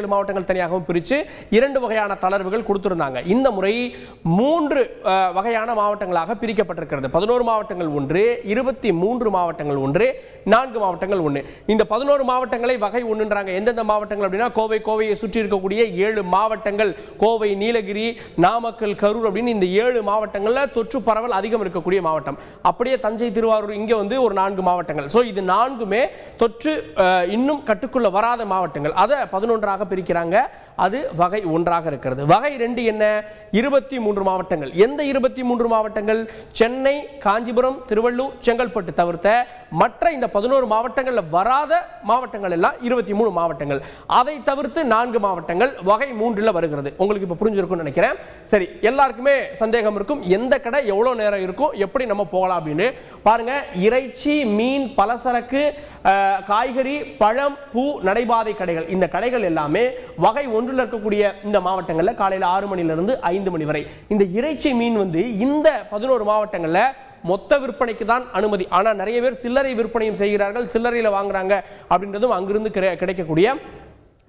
ஏழு மாவட்டங்கள் தனியாகவும் பிரித்து இரண்டு வகையான தளர்வுகள் கொடுத்திருந்தாங்க. இந்த முறை மூன்று வகையான மாவட்டங்களாக பிரிக்கப்பட்டிருக்கிறது. பதினோரு மாவட்டங்கள் ஒன்று இருபத்தி மூன்று மாவட்டங்கள் ஒன்று நான்கு மாவட்டங்கள் ஒன்று. இந்த பதினோரு மாவட்டங்களை வகை ஒன்றுன்றாங்க. எந்தெந்த மாவட்டங்கள் அப்படின்னா கோவை கோவையை சுற்றி இருக்கக்கூடிய ஏழு மாவட்டங்கள். கோவை நீலகிரி நாமக்கல் கரூர் அப்படின்னு இந்த ஏழு மாவட்டங்களில் தொற்று பரவல் அதிகம் இருக்கக்கூடிய மாவட்டம். அப்படியே தஞ்சை திருவாரூர் இங்கே வந்து ஒரு நான்கு மாவட்டங்கள். ஸோ இது நான்குமே தொற்று இன்னும் கட்டுக்குள்ள வராத மாவட்டங்கள். அதை பதினொன்றாக பிரிக்கிறாங்க. அது வகை ஒன்றாக இருக்கிறது. வகை ரெண்டு என்ன? இருபத்தி மூன்று மாவட்டங்கள். எந்த இருபத்தி மூன்று மாவட்டங்கள்? சென்னை காஞ்சிபுரம் திருவள்ளூர் செங்கல்பட்டு தவிர்த்த மற்ற இந்த பதினோரு மாவட்டங்களில் வராத மாவட்டங்கள் எல்லாம் இருபத்தி மூணு மாவட்டங்கள். அதை தவிர்த்து நான்கு மாவட்டங்கள் வகை மூன்றில் வருகிறது. உங்களுக்கு இப்போ புரிஞ்சிருக்கும்னு நினைக்கிறேன். சரி எல்லாருக்குமே சந்தேகம் இருக்கும். எந்த கடை எவ்வளோ நேரம் இருக்கும்? எப்படி நம்ம போகலாம் அப்படின்னு. பாருங்க இறைச்சி மீன் பலசரக்கு காய்கறி பழம் பூ நடைபாதை கடைகள். இந்த கடைகள் எல்லாமே வகை ஒன்று ஒன்றில் இருக்கக்கூடிய இந்த மாவட்டங்களில் காலையில் ஆறு மணிலிருந்து ஐந்து மணி வரை. இந்த இறைச்சி மீன் வந்து இந்த பதினோரு மாவட்டங்களில் மொத்த விற்பனைக்கு தான் அனுமதி. ஆனால் நிறைய பேர் சில்லறை விற்பனையும் செய்கிறார்கள் சில்லறையில் வாங்குறாங்க அப்படின்றதும் அங்கிருந்து கிடை- கிடைக்கக்கூடிய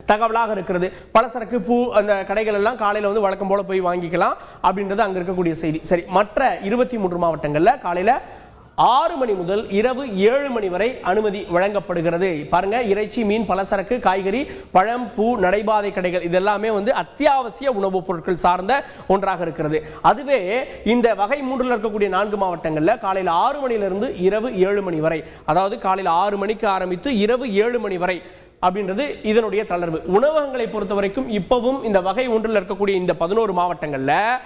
தகவலாக இருக்கிறது. பலசரக்கு பூ அந்த கடைகள் எல்லாம் காலையில் வந்து வழக்கம் போல போய் வாங்கிக்கலாம் அப்படின்றது அங்கே இருக்கக்கூடிய செய்தி. சரி மற்ற இருபத்தி மூன்று மாவட்டங்களில் காலையில் ஆறு மணி முதல் இரவு ஏழு மணி வரை அனுமதி வழங்கப்படுகிறது. பாருங்க இறைச்சி மீன் பலசரக்கு காய்கறி பழம் பூ நடைபாதை கடைகள் இதெல்லாமே வந்து அத்தியாவசிய உணவுப் பொருட்கள் சார்ந்த ஒன்றாக இருக்கிறது. அதுவே இந்த வகை மூன்றில் இருக்கக்கூடிய நான்கு மாவட்டங்களில் காலையில் ஆறு மணியிலிருந்து இரவு ஏழு மணி வரை அதாவது காலையில் ஆறு மணிக்கு ஆரம்பித்து இரவு ஏழு மணி வரை அப்படின்றது இதனுடைய தளர்வு. உணவகங்களை பொறுத்த வரைக்கும் இப்பவும் இந்த வகை ஒன்றில் இருக்கக்கூடிய இந்த பதினோரு மாவட்டங்களில்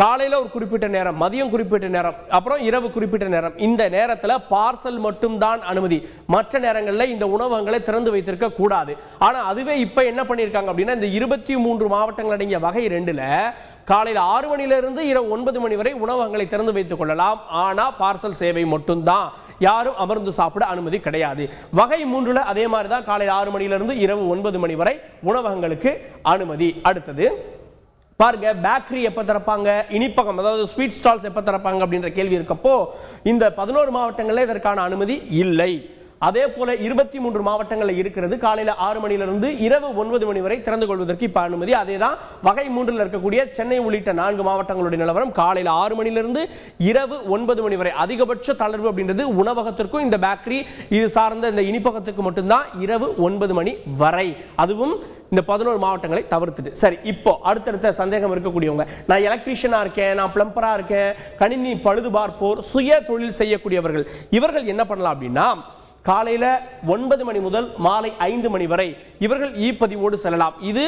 காலையில் ஒரு குறிப்பிட்ட நேரம் மதியம் குறிப்பிட்ட நேரம் அப்புறம் இரவு குறிப்பிட்ட நேரம். இந்த நேரத்தில் பார்சல் மட்டும்தான் அனுமதி. மற்ற நேரங்களில் இந்த உணவகங்களை திறந்து வைத்திருக்க கூடாது. ஆனால் அதுவே இப்போ என்ன பண்ணியிருக்காங்க அப்படின்னா இந்த இருபத்தி மூன்று மாவட்டங்கள் அடங்கிய வகை ரெண்டில் காலையில் ஆறு மணியிலிருந்து இரவு ஒன்பது மணி வரை உணவகங்களை திறந்து வைத்துக் கொள்ளலாம். ஆனால் பார்சல் சேவை மட்டும்தான். யாரும் அமர்ந்து சாப்பிட அனுமதி கிடையாது. வகை மூன்றில் அதே மாதிரி தான் காலையில் ஆறு மணியிலிருந்து இரவு ஒன்பது மணி வரை உணவகங்களுக்கு அனுமதி. அடுத்தது பாருங்க பேக்கரி எப்போ திறப்பாங்க? இனிப்பகம் அதாவது ஸ்வீட் ஸ்டால்ஸ் எப்போ திறப்பாங்க அப்படின்ற கேள்வி இருக்கப்போ இந்த பதினோரு மாவட்டங்களில் இதற்கான அனுமதி இல்லை. அதே போல இருபத்தி மூன்று மாவட்டங்களில் இருக்கிறது. காலையில் ஆறு மணியிலிருந்து இரவு ஒன்பது மணி வரை திறந்து கொள்வதற்கு இப்போ அனுமதி. அதே தான் வகை மூன்றில் இருக்கக்கூடிய சென்னை உள்ளிட்ட நான்கு மாவட்டங்களுடைய நிலவரம் காலையில் ஆறு மணியிலிருந்து இரவு ஒன்பது மணி வரை. அதிகபட்ச தளர்வு அப்படின்றது உணவகத்திற்கும் இந்த பேக்கரி இது சார்ந்த இந்த இனிப்பகத்துக்கு மட்டும்தான் இரவு ஒன்பது மணி வரை. அதுவும் இந்த பதினோரு மாவட்டங்களை தவிர்த்துட்டு. சரி இப்போ அடுத்தடுத்த சந்தேகம் இருக்கக்கூடியவங்க. நான் எலக்ட்ரீஷியனாக இருக்கேன் நான் பிளம்பராக இருக்கேன் கணினி பழுது பார்ப்போர் சுய தொழில் செய்யக்கூடியவர்கள். இவர்கள் என்ன பண்ணலாம் அப்படின்னா காலையில் ஒன்பது மணி முதல் மாலை ஐந்து மணி வரை இவர்கள் இ பதிவோடு செல்லலாம். இது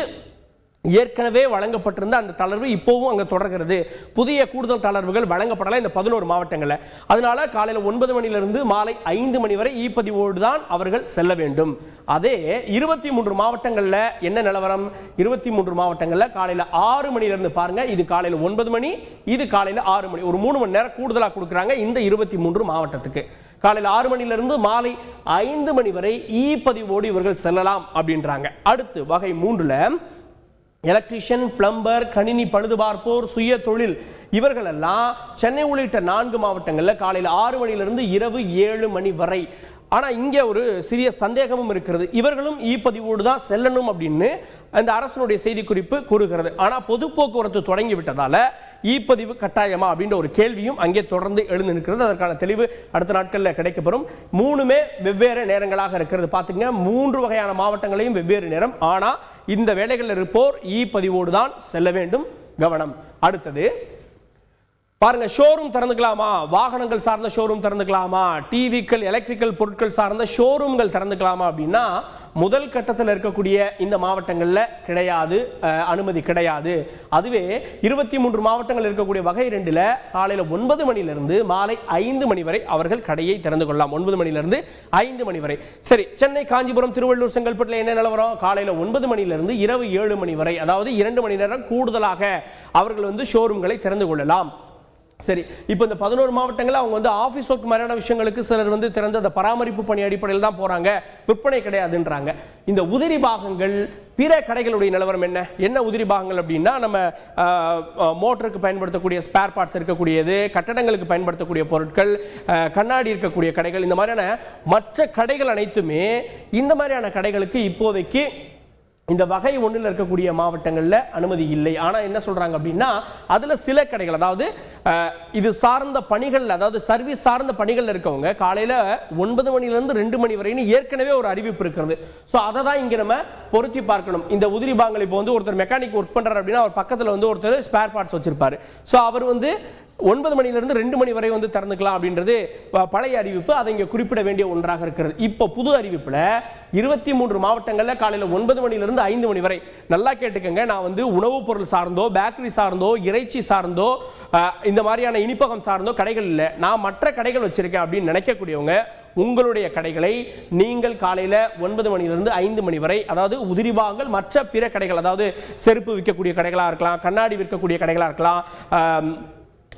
ஏற்கனவே வழங்கப்பட்டிருந்த அந்த தளர்வு இப்போவும் அங்கே தொடர்கிறது. புதிய கூடுதல் தளர்வுகள் வழங்கப்படலாம் இந்த பதினோரு மாவட்டங்களில். அதனால காலையில் ஒன்பது மணிலிருந்து மாலை ஐந்து மணி வரை இ பதிவோடு தான் அவர்கள் செல்ல வேண்டும். அதே இருபத்தி மூன்று மாவட்டங்களில் என்ன நிலவரம்? இருபத்தி மூன்று மாவட்டங்களில் காலையில் ஆறு மணிலிருந்து பாருங்க. இது காலையில் ஒன்பது மணி இது காலையில் ஆறு மணி. ஒரு மூணு மணி நேரம் கூடுதலாக கொடுக்குறாங்க இந்த இருபத்தி மூன்று மாவட்டத்துக்கு. காலையில் ஆறு மணிலிருந்து மாலை ஐந்து மணி வரை இ பதிவோடு இவர்கள் செல்லலாம் அப்படின்றாங்க. அடுத்து வகை மூன்றுல எலக்ட்ரீஷியன் பிளம்பர் கணினி பழுதுபார்ப்போர் சுய தொழில் இவர்களெல்லாம் சென்னை உள்ளிட்ட நான்கு மாவட்டங்களில் காலையில் ஆறு மணியிலிருந்து இரவு ஏழு மணி வரை ஆனால் இங்கே ஒரு சிறிய சந்தேகமும் இருக்கிறது. இவர்களும் இ பதிவோடு தான் செல்லணும் அப்படின்னு அந்த அரசனுடைய செய்திக்குறிப்பு கூறுகிறது. ஆனால் பொது போக்குவரத்து தொடங்கி விட்டதால இ பதிவு கட்டாயமா அப்படின்ற ஒரு கேள்வியும் அங்கே தொடர்ந்து எழுந்து நிற்கிறது. அதற்கான தெளிவு அடுத்த நாட்களில் கிடைக்கப்பெறும். மூணுமே வெவ்வேறு நேரங்களாக இருக்கிறது. பார்த்துங்க மூன்று வகையான மாவட்டங்களையும் வெவ்வேறு நேரம். ஆனால் இந்த வேலைகளில் இருப்போர் இ பதிவோடு தான் செல்ல வேண்டும். கவனம். அடுத்தது பாருங்க ஷோரூம் திறந்துக்கலாமா? வாகனங்கள் சார்ந்த ஷோரூம் திறந்துக்கலாமா? டிவிக்கள் எலக்ட்ரிக்கல் பொருட்கள் சார்ந்த ஷோரூம்கள் திறந்துக்கலாமா அப்படின்னா முதல் கட்டத்தில் இருக்கக்கூடிய இந்த மாவட்டங்களில் கிடையாது அனுமதி கிடையாது. அதுவே இருபத்தி மூன்று மாவட்டங்கள் இருக்கக்கூடிய வகை ரெண்டில் காலையில் ஒன்பது மணிலிருந்து மாலை ஐந்து மணி வரை அவர்கள் கடையை திறந்து கொள்ளலாம். ஒன்பது மணிலிருந்து ஐந்து மணி வரை. சரி சென்னை காஞ்சிபுரம் திருவள்ளூர் செங்கல்பட்டில் என்ன நிலவரம் காலையில் ஒன்பது மணிலிருந்து இரவு ஏழு மணி வரை அதாவது இரண்டு மணி நேரம் கூடுதலாக அவர்கள் வந்து ஷோரூம்களை திறந்து கொள்ளலாம். சரி இப்போ இந்த பதினோரு மாவட்டங்களில் அவங்க வந்து ஆஃபீஸ் ஒர்க் மாதிரியான விஷயங்களுக்கு சிலர் வந்து திறந்து அந்த பராமரிப்பு பணி அடிப்படையில் தான் போகிறாங்க விற்பனை கிடையாதுன்றாங்க. இந்த உதிரி பாகங்கள் பிற கடைகளுடைய நிலவரம் என்ன? என்ன உதிரி பாகங்கள் அப்படின்னா நம்ம மோட்டருக்கு பயன்படுத்தக்கூடிய ஸ்பேர் பார்ட்ஸ் இருக்கக்கூடியது கட்டடங்களுக்கு பயன்படுத்தக்கூடிய பொருட்கள் கண்ணாடி இருக்கக்கூடிய கடைகள் இந்த மாதிரியான மற்ற கடைகள் அனைத்துமே இந்த மாதிரியான கடைகளுக்கு இப்போதைக்கு இந்த வகை ஒன்றில் இருக்கக்கூடிய மாவட்டங்களில் அனுமதி இல்லை. ஆனால் என்ன சொல்கிறாங்க அப்படின்னா அதில் சில கடைகள் அதாவது இது சார்ந்த பணிகள் அதாவது சர்வீஸ் சார்ந்த பணிகளில் இருக்கவங்க காலையில் ஒன்பது மணிலேருந்து ரெண்டு மணி வரைன்னு ஏற்கனவே ஒரு அறிவிப்பு இருக்கிறது. ஸோ அதை தான் இங்கே நம்ம பொருத்தி பார்க்கணும். இந்த உதிரி பாங்கல் இப்போ வந்து ஒருத்தர் மெக்கானிக் ஒர்க் பண்ணுறாரு அப்படின்னா அவர் பக்கத்தில் வந்து ஒருத்தர் ஸ்பேர் பார்ட்ஸ் வச்சுருப்பார். ஸோ அவர் வந்து ஒன்பது மணிலிருந்து ரெண்டு மணி வரை வந்து திறந்துக்கலாம் அப்படின்றது பழைய அறிவிப்பு. அதை இங்கே குறிப்பிட வேண்டிய ஒன்றாக இருக்கிறது. இப்போ புது அறிவிப்பில் இருபத்தி மூன்று மாவட்டங்களில் காலையில் ஒன்பது மணிலிருந்து ஐந்து மணி வரை. நல்லா கேட்டுக்கங்க. நான் வந்து உணவுப் பொருள் சார்ந்தோ பேக்கரி சார்ந்தோ இறைச்சி சார்ந்தோ இந்த மாதிரியான இனிப்பகம் சார்ந்தோ கடைகள் இல்லை. நான் மற்ற கடைகள் வச்சுருக்கேன் அப்படின்னு நினைக்கக்கூடியவங்க உங்களுடைய கடைகளை நீங்கள் காலையில் ஒன்பது மணிலிருந்து ஐந்து மணி வரை அதாவது உதிரிபாகங்கள் மற்ற பிற கடைகள் அதாவது செருப்பு விற்கக்கூடிய கடைகளாக இருக்கலாம் கண்ணாடி விற்கக்கூடிய கடைகளாக இருக்கலாம்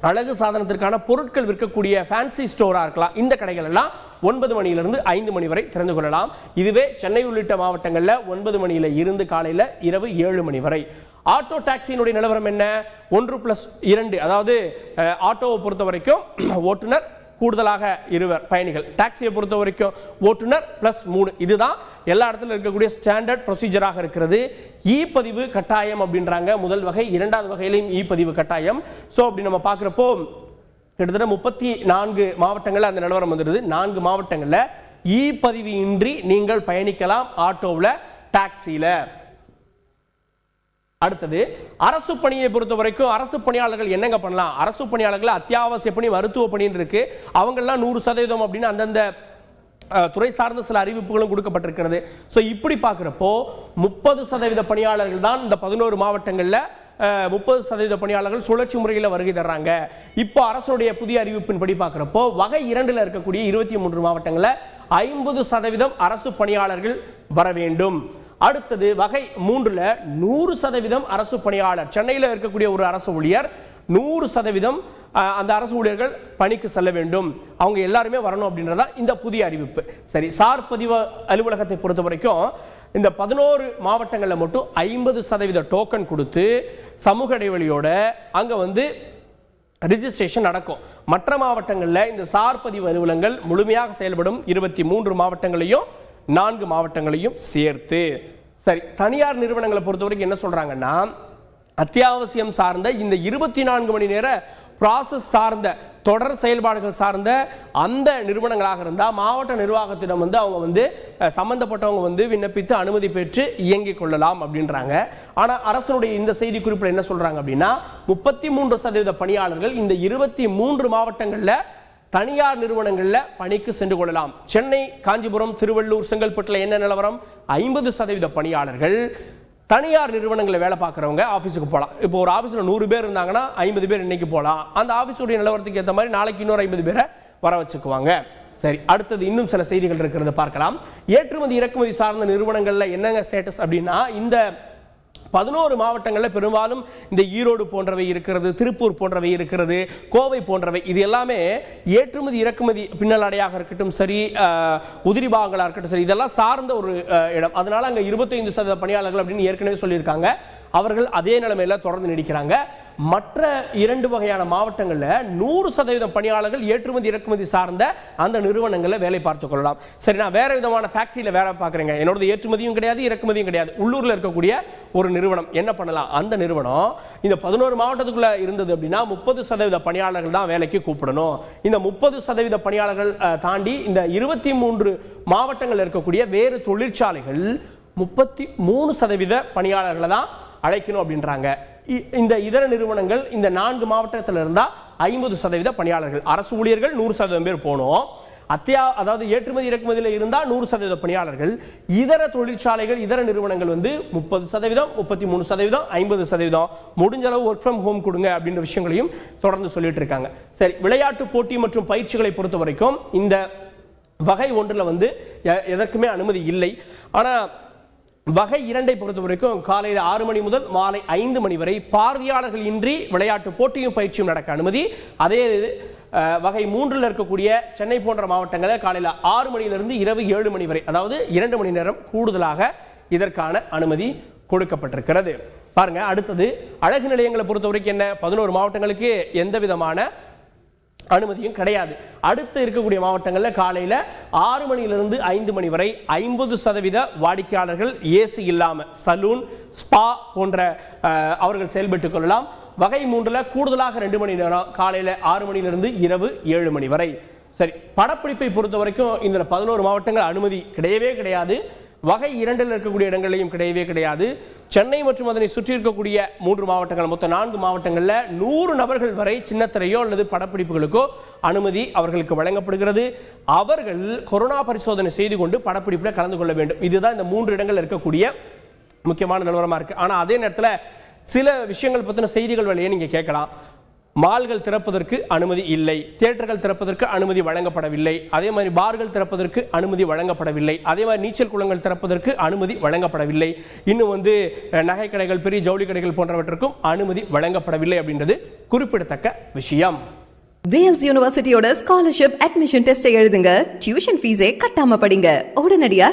அழகு சாதனத்திற்கான பொருட்கள் விற்கக்கூடிய ஃபேன்சி ஸ்டோராக இருக்கலாம். இந்த கடைகள் எல்லாம் ஒன்பது மணியிலிருந்து ஐந்து மணி வரை திறந்து கொள்ளலாம். இதுவே சென்னை உள்ளிட்ட மாவட்டங்களில் ஒன்பது மணியில் இருந்து காலையில் இரவு ஏழு மணி வரை. ஆட்டோ டாக்ஸியினுடைய நிலவரம் என்ன? ஒன்று பிளஸ் இரண்டு அதாவது ஆட்டோவை பொறுத்த வரைக்கும் ஓட்டுநர் கூடுதலாக இருவர் பயணிகள். டாக்ஸியை பொறுத்த வரைக்கும் ஓட்டுநர் பிளஸ் மூணு. இதுதான் எல்லா இடத்துல இருக்கக்கூடிய ஸ்டாண்டர்ட் ப்ரொசீஜராக இருக்கிறது. இ பதிவு கட்டாயம் அப்படின்றாங்க. முதல் வகை இரண்டாவது வகையிலையும் இ பதிவு கட்டாயம். ஸோ அப்படி நம்ம பார்க்குறப்போ கிட்டத்தட்ட முப்பத்தி நான்கு மாவட்டங்களில் அந்த நிலவரம் வந்துடுது நான்கு மாவட்டங்களில் இ பதிவு இன்றி நீங்கள் பயணிக்கலாம் ஆட்டோவில் டாக்ஸியில் அடுத்தது அரசு பணியை பொறுத்த வரைக்கும் அரசு பணியாளர்கள் என்னங்க பண்ணலாம்? அரசு பணியாளர்கள் அத்தியாவசிய பணி மருத்துவ பணின்னு இருக்கு. அவங்கெல்லாம் நூறு சதவீதம் அப்படின்னு அந்தந்த துறை சார்ந்த சில அறிவிப்புகளும் கொடுக்கப்பட்டிருக்கிறது. ஸோ இப்படி பார்க்குறப்போ முப்பது சதவீத பணியாளர்கள் தான் இந்த பதினோரு மாவட்டங்களில் முப்பது சதவீத பணியாளர்கள் சுழற்சி முறையில் வருகை தர்றாங்க. இப்போ அரசுடைய புதிய அறிவிப்பின்படி பார்க்குறப்போ வகை இரண்டில் இருக்கக்கூடிய இருபத்தி மூன்று மாவட்டங்களில் ஐம்பது சதவீதம் அரசு பணியாளர்கள் வர வேண்டும். அடுத்தது வகை மூன்றுல நூறு சதவீதம் அரசு பணியாளர். சென்னையில் இருக்கக்கூடிய ஒரு அரசு ஊழியர் நூறு சதவீதம் அந்த அரசு ஊழியர்கள் பணிக்கு செல்ல வேண்டும். அவங்க எல்லாருமே வரணும் அப்படின்றதா இந்த புதிய அறிவிப்பு. சரி சார் பதிவு அலுவலகத்தை பொறுத்த வரைக்கும் இந்த பதினோரு மாவட்டங்களில் மட்டும் ஐம்பது சதவீத டோக்கன் கொடுத்து சமூக இடைவெளியோட அங்கே வந்து ரிஜிஸ்ட்ரேஷன் நடக்கும். மற்ற மாவட்டங்களில் இந்த சார் பதிவு அலுவலகங்கள் முழுமையாக செயல்படும் இருபத்தி மூன்று மாவட்டங்களையும் நான்கு மாவட்டங்களையும் சேர்த்து. சரி தனியார் நிறுவனங்களை பொறுத்த வரைக்கும் என்ன சொல்றாங்கன்னா அத்தியாவசியம் சார்ந்த இந்த இருபத்தி நான்கு மணி நேர ப்ராசஸ் சார்ந்த தொடர் செயல்பாடுகள் சார்ந்த அந்த நிறுவனங்களாக இருந்தால் மாவட்ட நிர்வாகத்திடம் வந்து அவங்க வந்து சம்மந்தப்பட்டவங்க சம்பந்தப்பட்டவங்க வந்து விண்ணப்பித்து அனுமதி பெற்று இயங்கிக் கொள்ளலாம் அப்படின்றாங்க. ஆனால் அரசனுடைய இந்த செய்தி குறிப்பில் என்ன சொல்கிறாங்க அப்படின்னா முப்பத்தி மூன்று சதவீத பணியாளர்கள் இந்த இருபத்தி மூன்று மாவட்டங்களில் தனியார் நிறுவனங்களில் பணிக்கு சென்று கொள்ளலாம். சென்னை காஞ்சிபுரம் திருவள்ளூர் செங்கல்பட்டில் என்ன நிலவரம்? ஐம்பது சதவீத பணியாளர்கள். தனியார் நிறுவனங்களில் வேலை பார்க்குறவங்க ஆஃபீஸுக்கு போகலாம் இப்போ ஒரு ஆஃபீஸில் நூறு பேர் இருந்தாங்கன்னா ஐம்பது பேர் இன்னைக்கு போகலாம் அந்த ஆஃபீஸுடைய நிலவரத்துக்கு ஏற்ற மாதிரி நாளைக்கு இன்னொரு ஐம்பது பேரை வர வச்சுக்குவாங்க. சரி அடுத்தது இன்னும் சில செய்திகள் இருக்கிறத பார்க்கலாம். ஏற்றுமதி இறக்குமதி சார்ந்த நிறுவனங்களில் என்னங்க ஸ்டேட்டஸ் அப்படின்னா இந்த பதினோரு மாவட்டங்களில் பெரும்பாலும் இந்த ஈரோடு போன்றவை இருக்கிறது திருப்பூர் போன்றவை இருக்கிறது கோவை போன்றவை இது எல்லாமே ஏற்றுமதி இறக்குமதி பின்னலாடையாக இருக்கட்டும் சரி உதிரி பாகங்களாக இருக்கட்டும் சரி இதெல்லாம் சார்ந்த ஒரு இடம். அதனால் அங்கே இருபத்தைந்து சதவீத பணியாளர்கள் அப்படின்னு ஏற்கனவே சொல்லியிருக்காங்க. அவர்கள் அதே நிலைமையில் தொடர்ந்து நீடிக்கிறாங்க. மற்ற இரண்டு வகையான மாவட்டங்களில் நூறு சதவீதம் பணியாளர்கள் ஏற்றுமதி இறக்குமதி சார்ந்த அந்த நிறுவனங்களில் வேலை பார்த்துக் கொள்ளலாம். சரி நான் வேற விதமான ஃபேக்டரியில் வேலை பார்க்குறேங்க. என்னோட ஏற்றுமதியும் கிடையாது இறக்குமதியும் கிடையாது. உள்ளூரில் இருக்கக்கூடிய ஒரு நிறுவனம். என்ன பண்ணலாம்? அந்த நிறுவனம் இந்த பதினோரு மாவட்டத்துக்குள்ளே இருந்தது அப்படின்னா முப்பது சதவீத பணியாளர்கள் தான் வேலைக்கு கூப்பிடணும். இந்த முப்பது சதவீத பணியாளர்கள் தாண்டி இந்த இருபத்தி மூன்று மாவட்டங்களில் இருக்கக்கூடிய வேறு தொழிற்சாலைகள் முப்பத்தி மூணு சதவீத பணியாளர்களை தான் அழைக்கணும் அப்படின்றாங்க. இந்த இதர நிறுவனங்கள் இந்த நான்கு மாவட்டத்தில் இருந்தால் ஐம்பது சதவீத பணியாளர்கள். அரசு ஊழியர்கள் நூறு சதவீதம் பேர் போகணும் அத்தியா அதாவது ஏற்றுமதி இறக்குமதியில் இருந்தால் நூறு சதவீத பணியாளர்கள். இதர தொழிற்சாலைகள் இதர நிறுவனங்கள் வந்து முப்பது சதவீதம் முப்பத்தி மூணு சதவீதம் ஐம்பது சதவீதம். முடிஞ்ச அளவு ஒர்க் ஃப்ரம் ஹோம் கொடுங்க அப்படின்ற விஷயங்களையும் தொடர்ந்து சொல்லிட்டு இருக்காங்க. சரி விளையாட்டு போட்டி மற்றும் பயிற்சிகளை பொறுத்த வரைக்கும் இந்த வகை ஒன்றில் வந்து எ- எதற்குமே அனுமதி இல்லை. ஆனால் வகை இரண்டை பொறுத்த வரைக்கும் காலையில் ஆறு மணி முதல் மாலை ஐந்து மணி வரை பார்வையாளர்கள் இன்றி விளையாட்டு போட்டியும் பயிற்சியும் நடக்க அனுமதி. அதே வகை மூன்றில் இருக்கக்கூடிய சென்னை போன்ற மாவட்டங்களில் காலையில் ஆறு மணியிலிருந்து இரவு ஏழு மணி வரை அதாவது இரண்டு மணி நேரம் கூடுதலாக இதற்கான அனுமதி கொடுக்கப்பட்டிருக்கிறது. பாருங்க அடுத்தது அழகு நிலையங்களை பொறுத்த வரைக்கும் என்ன? பதினோரு மாவட்டங்களுக்கு எந்த விதமான அனுமதியும் கிடையாது. அடுத்து இருக்கக்கூடிய மாவட்டங்களில் காலையில் ஆறு மணியிலிருந்து ஐந்து மணி வரை ஐம்பது சதவீத வாடிக்கையாளர்கள் ஏசி இல்லாமல் சலூன் ஸ்பா போன்ற அவர்கள் செயல்பட்டுக் கொள்ளலாம். வகை மூன்றில் கூடுதலாக ரெண்டு மணி நேரம் காலையில் ஆறு மணியிலிருந்து இரவு ஏழு மணி வரை. சரி படப்பிடிப்பை பொறுத்த வரைக்கும் இந்த பதினோரு மாவட்டங்கள் அனுமதி கிடையவே கிடையாது. வகை இரண்டில் இருக்கக்கூடிய இடங்களையும் கிடையவே கிடையாது. சென்னை மற்றும் அதனை சுற்றி இருக்கக்கூடிய மூன்று மாவட்டங்கள் மொத்தம் நான்கு மாவட்டங்களில் நூறு நபர்கள் வரை சின்னத்திரையோ அல்லது படப்பிடிப்புகளுக்கோ அனுமதி அவர்களுக்கு வழங்கப்படுகிறது. அவர்கள் கொரோனா பரிசோதனை செய்து கொண்டு படப்பிடிப்பில் கலந்து கொள்ள வேண்டும். இதுதான் இந்த மூன்று இடங்கள் இருக்கக்கூடிய முக்கியமான நிலவரமாக இருக்குது ஆனால் அதே நேரத்தில் சில விஷயங்கள் பற்றின செய்திகள் வழியே நீங்கள் கேட்கலாம். மால்கள் திறப்பதற்கு அனுமதி இல்லை தியேட்டர்கள் திறப்பதற்கு அனுமதி வழங்கப்படவில்லை அதே மாதிரி பார்கள் திறப்பதற்கு அனுமதி வழங்கப்படவில்லை அதே மாதிரி நீச்சல் குளங்கள் திறப்பதற்கு அனுமதி வழங்கப்படவில்லை. இன்னும் வந்து நகைக்கடைகள் பெரிய ஜவுளி கடைகள் போன்றவற்றுக்கும் அனுமதி வழங்கப்படவில்லை அப்படின்றது குறிப்பிடத்தக்க விஷயம். வேல்ஸ் யூனிவர்சிட்டியோட ஸ்காலர்ஷிப் அட்மிஷன் டெஸ்ட் எழுதுங்க. டியூஷன் ஃபீஸே கட்டாம படிங்க. உடனடியா